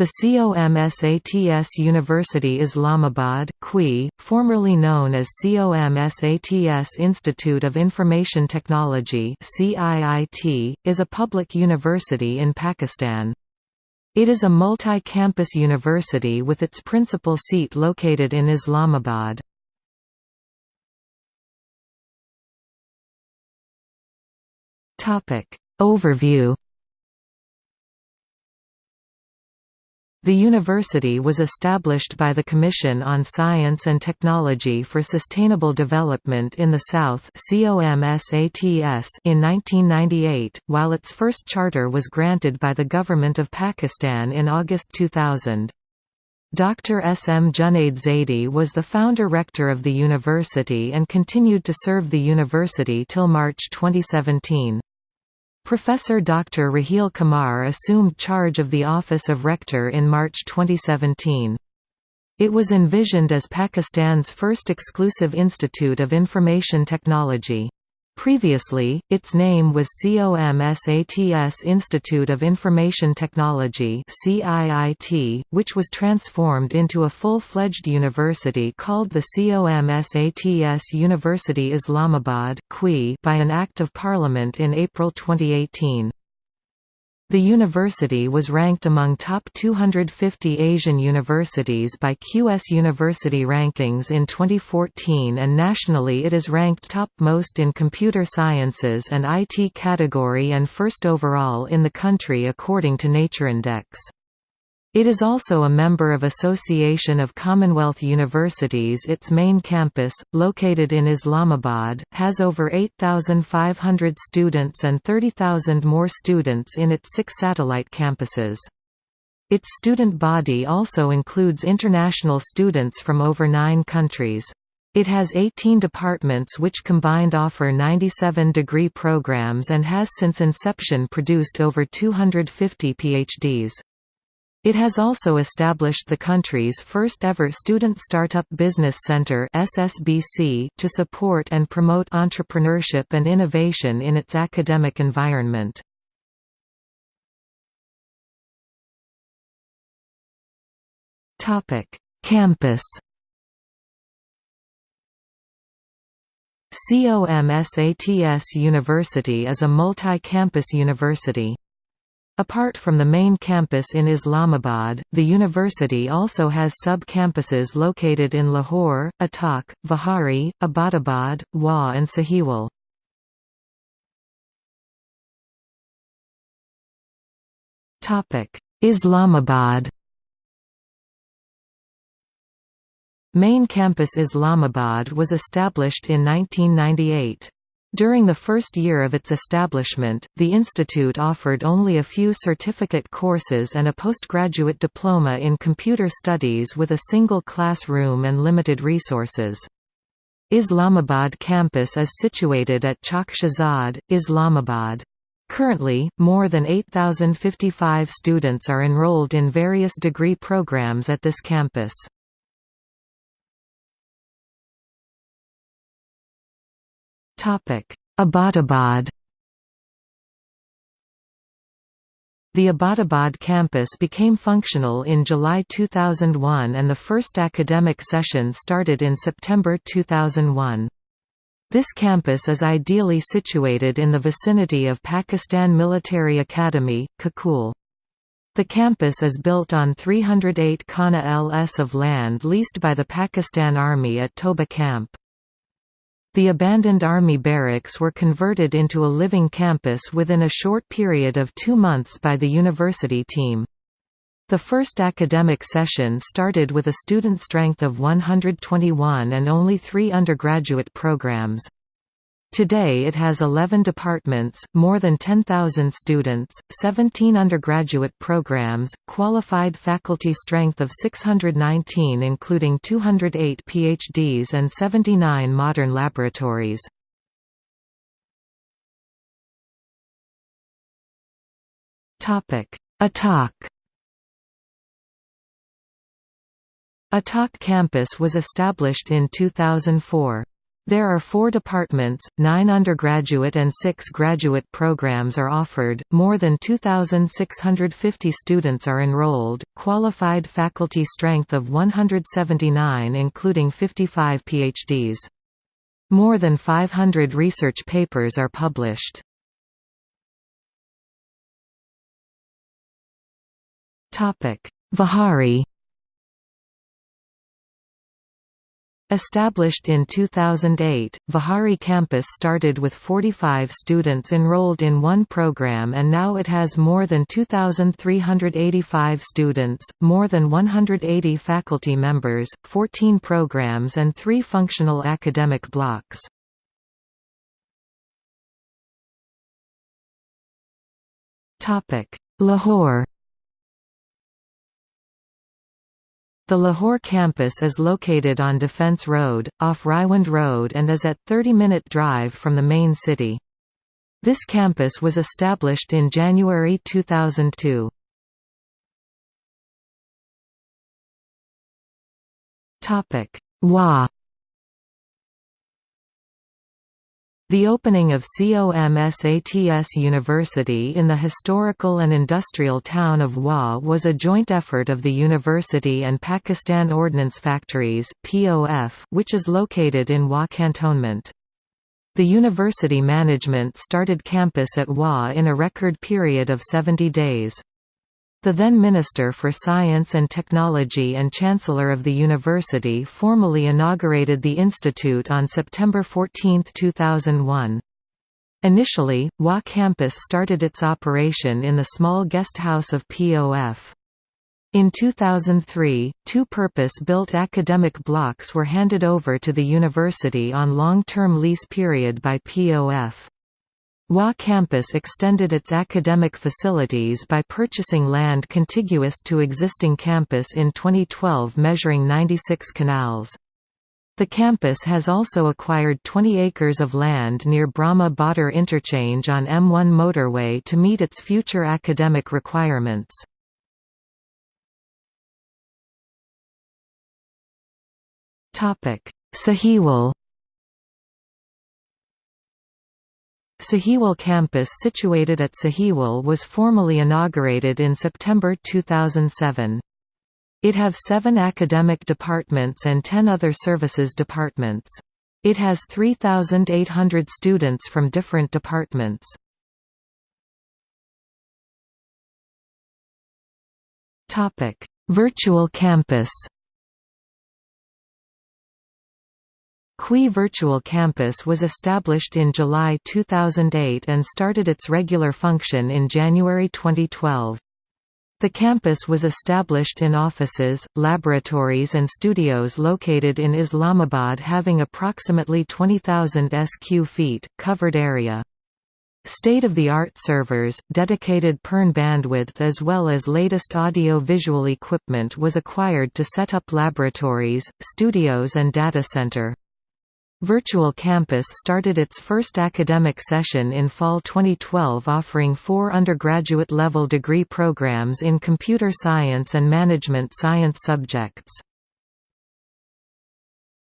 The COMSATS University Islamabad formerly known as COMSATS Institute of Information Technology is a public university in Pakistan. It is a multi-campus university with its principal seat located in Islamabad. Overview The university was established by the Commission on Science and Technology for Sustainable Development in the South in 1998, while its first charter was granted by the Government of Pakistan in August 2000. Dr. S. M. Junaid Zaidi was the founder-rector of the university and continued to serve the university till March 2017. Professor Dr. Raheel Qamar assumed charge of the office of rector in March 2017. It was envisioned as Pakistan's first exclusive institute of information technology. Previously, its name was COMSATS Institute of Information Technology which was transformed into a full-fledged university called the COMSATS University Islamabad by an Act of Parliament in April 2018. The university was ranked among top 250 Asian universities by QS University Rankings in 2014 and nationally it is ranked top most in computer sciences and IT category and first overall in the country according to NatureIndex. It is also a member of Association of Commonwealth Universities Its main campus, located in Islamabad, has over 8,500 students and 30,000 more students in its six satellite campuses. Its student body also includes international students from over nine countries. It has 18 departments which combined offer 97 degree programs and has since inception produced over 250 PhDs. It has also established the country's first ever Student Startup Business Center (SSBC) to support and promote entrepreneurship and innovation in its academic environment. Topic: Campus. COMSATS University is a multi-campus university. Apart from the main campus in Islamabad, the university also has sub-campuses located in Lahore, Attock, Vihari, Abbottabad, Wah and Sahiwal. Islamabad Main campus Islamabad was established in 1998. During the first year of its establishment, the institute offered only a few certificate courses and a postgraduate diploma in computer studies with a single classroom and limited resources. Islamabad campus is situated at Chak Shahzad, Islamabad. Currently, more than 8,055 students are enrolled in various degree programs at this campus. Abbottabad The Abbottabad campus became functional in July 2001 and the first academic session started in September 2001. This campus is ideally situated in the vicinity of Pakistan Military Academy, Kakul. The campus is built on 308 Kanals of land leased by the Pakistan Army at Toba Camp. The abandoned Army barracks were converted into a living campus within a short period of two months by the university team. The first academic session started with a student strength of 121 and only three undergraduate programs. Today it has 11 departments, more than 10,000 students, 17 undergraduate programs, qualified faculty strength of 619 including 208 PhDs and 79 modern laboratories. Attock Attock campus was established in 2004. There are four departments, nine undergraduate and six graduate programs are offered, more than 2,650 students are enrolled, qualified faculty strength of 179 including 55 PhDs. More than 500 research papers are published. Vihari Established in 2008, Vihari campus started with 45 students enrolled in one program and now it has more than 2,385 students, more than 180 faculty members, 14 programs and three functional academic blocks. Lahore The Lahore campus is located on Defence Road, off Raiwind Road and is at 30-minute drive from the main city. This campus was established in January 2002. Wah The opening of COMSATS University in the historical and industrial town of Wah was a joint effort of the university and Pakistan Ordnance Factories POF, which is located in Wah Cantonment. The university management started campus at Wah in a record period of 70 days. The then Minister for Science and Technology and Chancellor of the university formally inaugurated the institute on September 14, 2001. Initially, Wah campus started its operation in the small guest house of POF. In 2003, two purpose-built academic blocks were handed over to the university on long-term lease period by POF. Wah campus extended its academic facilities by purchasing land contiguous to existing campus in 2012 measuring 96 kanals. The campus has also acquired 20 acres of land near Brahma Bahtar interchange on M1 motorway to meet its future academic requirements. Sahiwal Sahiwal campus situated at Sahiwal was formally inaugurated in September 2007. It have seven academic departments and ten other services departments. It has 3,800 students from different departments. Virtual campus CUI Virtual Campus was established in July 2008 and started its regular function in January 2012. The campus was established in offices, laboratories and studios located in Islamabad having approximately 20,000 sq feet, covered area. State-of-the-art servers, dedicated PERN bandwidth as well as latest audio-visual equipment was acquired to set up laboratories, studios and data center. Virtual Campus started its first academic session in fall 2012 offering four undergraduate-level degree programs in computer science and management science subjects.